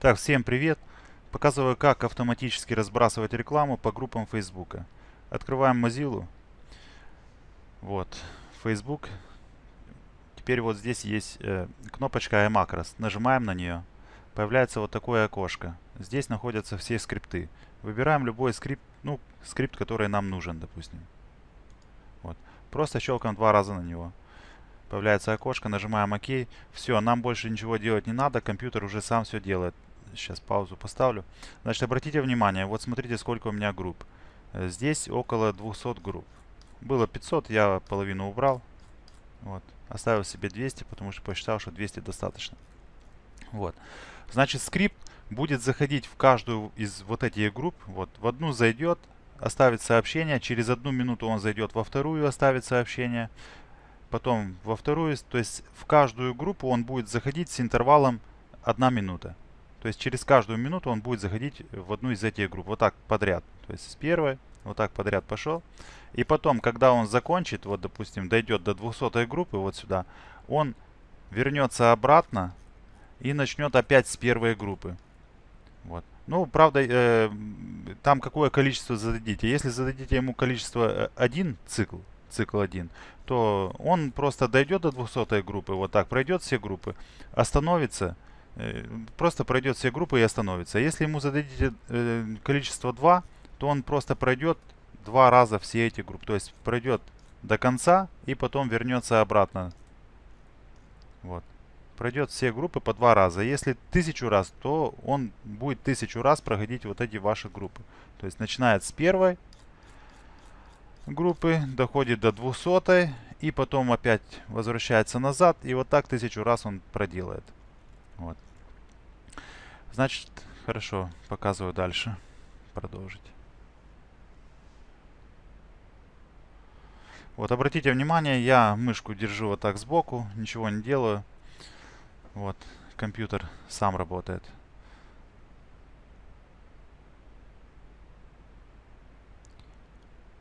Так, всем привет! Показываю, как автоматически разбрасывать рекламу по группам Facebook. Открываем Mozilla. Вот, Facebook. Теперь вот здесь есть э, кнопочка iMacros. Нажимаем на нее. Появляется вот такое окошко. Здесь находятся все скрипты. Выбираем любой скрипт, ну, скрипт, который нам нужен, допустим. Вот. Просто щелкаем два раза на него. Появляется окошко, нажимаем ОК. Все, нам больше ничего делать не надо, компьютер уже сам все делает. Сейчас паузу поставлю. Значит, обратите внимание, вот смотрите, сколько у меня групп. Э, здесь около 200 групп. Было 500, я половину убрал. Вот. Оставил себе 200, потому что посчитал, что 200 достаточно. Вот. Значит, скрипт будет заходить в каждую из вот этих групп. Вот. В одну зайдет, оставит сообщение. Через одну минуту он зайдет во вторую, оставит сообщение. Потом во вторую. То есть в каждую группу он будет заходить с интервалом 1 минута. То есть через каждую минуту он будет заходить в одну из этих групп. Вот так подряд. То есть с первой, вот так подряд пошел. И потом, когда он закончит, вот допустим, дойдет до 200 группы, вот сюда, он вернется обратно и начнет опять с первой группы. Вот. Ну, правда, э, там какое количество зададите. Если зададите ему количество 1 э, цикл, цикл 1, то он просто дойдет до 200 группы, вот так, пройдет все группы, остановится, просто пройдет все группы и остановится. Если ему зададите э, количество 2, то он просто пройдет два раза все эти группы. То есть пройдет до конца и потом вернется обратно. Вот. Пройдет все группы по два раза. Если тысячу раз, то он будет тысячу раз проходить вот эти ваши группы. То есть начинает с первой группы, доходит до 200 и потом опять возвращается назад. И вот так тысячу раз он проделает. Вот. Значит, хорошо, показываю дальше. Продолжить. Вот, обратите внимание, я мышку держу вот так сбоку, ничего не делаю. Вот, компьютер сам работает.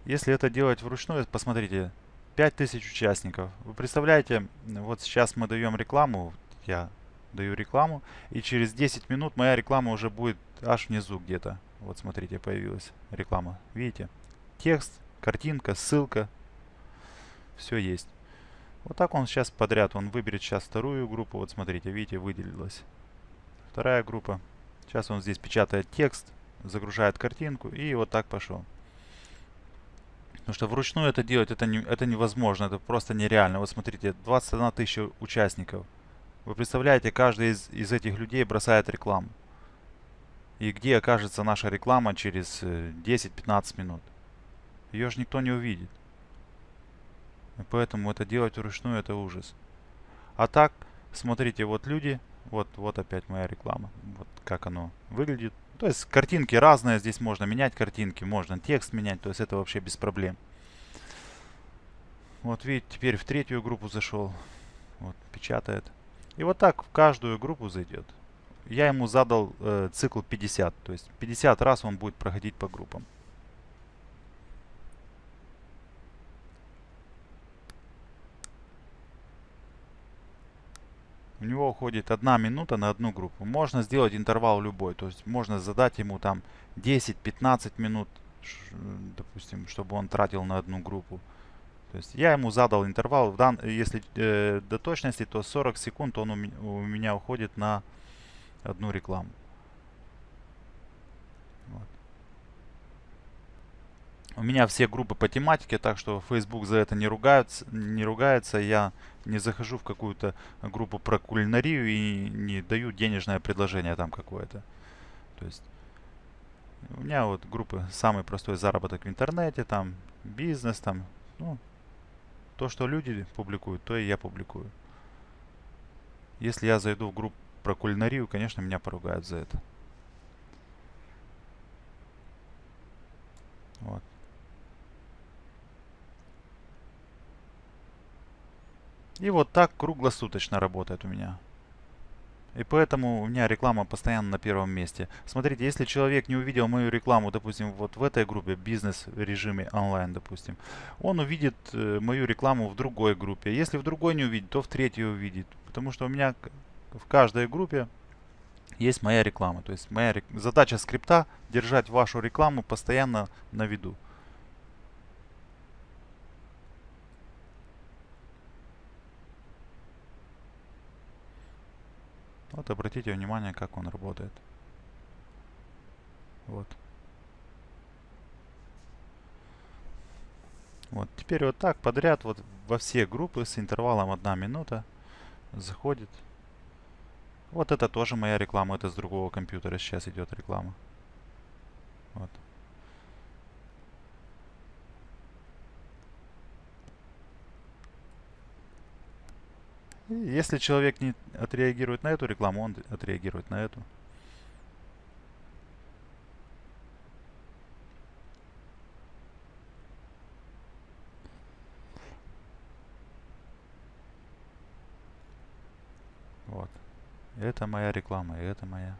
Если это делать вручную, посмотрите, 5000 участников. Вы представляете, вот сейчас мы даем рекламу, я даю рекламу. И через 10 минут моя реклама уже будет аж внизу где-то. Вот смотрите, появилась реклама. Видите? Текст, картинка, ссылка. Все есть. Вот так он сейчас подряд. Он выберет сейчас вторую группу. Вот смотрите, видите, выделилась. Вторая группа. Сейчас он здесь печатает текст, загружает картинку и вот так пошел. Потому что вручную это делать это, не, это невозможно, это просто нереально. Вот смотрите, 21 тысяча участников. Вы представляете, каждый из, из этих людей бросает рекламу. И где окажется наша реклама через 10-15 э, минут? Ее же никто не увидит. И поэтому это делать вручную это ужас. А так, смотрите, вот люди, вот, вот опять моя реклама. Вот как оно выглядит. То есть картинки разные, здесь можно менять картинки, можно текст менять, то есть это вообще без проблем. Вот видите, теперь в третью группу зашел. Вот, печатает. И вот так в каждую группу зайдет. Я ему задал э, цикл 50, то есть 50 раз он будет проходить по группам. У него уходит одна минута на одну группу. Можно сделать интервал любой. То есть можно задать ему там 10-15 минут, допустим, чтобы он тратил на одну группу. То есть я ему задал интервал, в дан, если э, до точности, то 40 секунд он у, у меня уходит на одну рекламу. Вот. У меня все группы по тематике, так что Facebook за это не ругается, не ругается. Я не захожу в какую-то группу про кулинарию и не даю денежное предложение там какое-то. То есть у меня вот группы самый простой заработок в интернете, там бизнес, там, ну, то, что люди публикуют, то и я публикую. Если я зайду в группу про кулинарию, конечно, меня поругают за это. Вот. И вот так круглосуточно работает у меня. И поэтому у меня реклама постоянно на первом месте. Смотрите, если человек не увидел мою рекламу, допустим, вот в этой группе, бизнес режиме онлайн, допустим, он увидит э, мою рекламу в другой группе. Если в другой не увидит, то в третьей увидит. Потому что у меня в каждой группе есть моя реклама. То есть моя задача скрипта держать вашу рекламу постоянно на виду. Вот обратите внимание, как он работает. Вот. Вот, теперь вот так подряд вот во все группы с интервалом 1 минута заходит. Вот это тоже моя реклама, это с другого компьютера сейчас идет реклама. Вот. Если человек не отреагирует на эту рекламу, он отреагирует на эту. Вот. Это моя реклама, и это моя.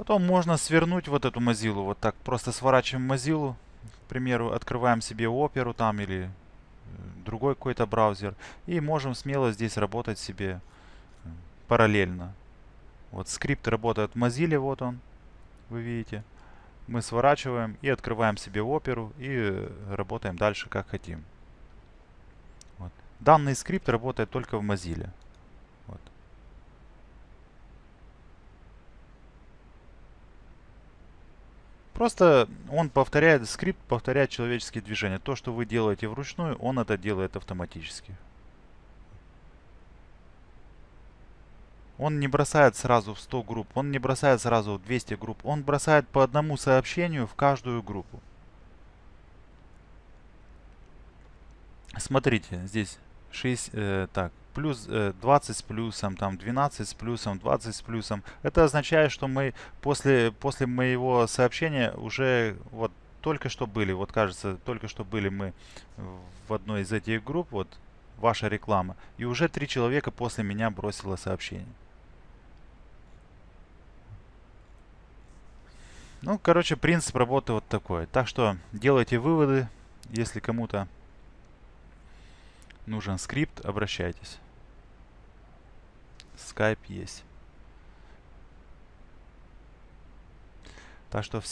Потом можно свернуть вот эту Mozilla, вот так просто сворачиваем Mozilla, к примеру, открываем себе оперу там или э, другой какой-то браузер и можем смело здесь работать себе э, параллельно. Вот скрипт работает в Mozilla, вот он, вы видите. Мы сворачиваем и открываем себе оперу и э, работаем дальше как хотим. Вот. Данный скрипт работает только в Mozilla. Просто он повторяет, скрипт повторяет человеческие движения. То, что вы делаете вручную, он это делает автоматически. Он не бросает сразу в 100 групп, он не бросает сразу в 200 групп. Он бросает по одному сообщению в каждую группу. Смотрите, здесь 6, э, так, плюс э, 20 с плюсом, там 12 с плюсом, 20 с плюсом. Это означает, что мы после, после моего сообщения уже вот только что были, вот кажется, только что были мы в одной из этих групп, вот ваша реклама, и уже три человека после меня бросило сообщение. Ну, короче, принцип работы вот такой. Так что делайте выводы, если кому-то нужен скрипт, обращайтесь. Skype есть. Так что всем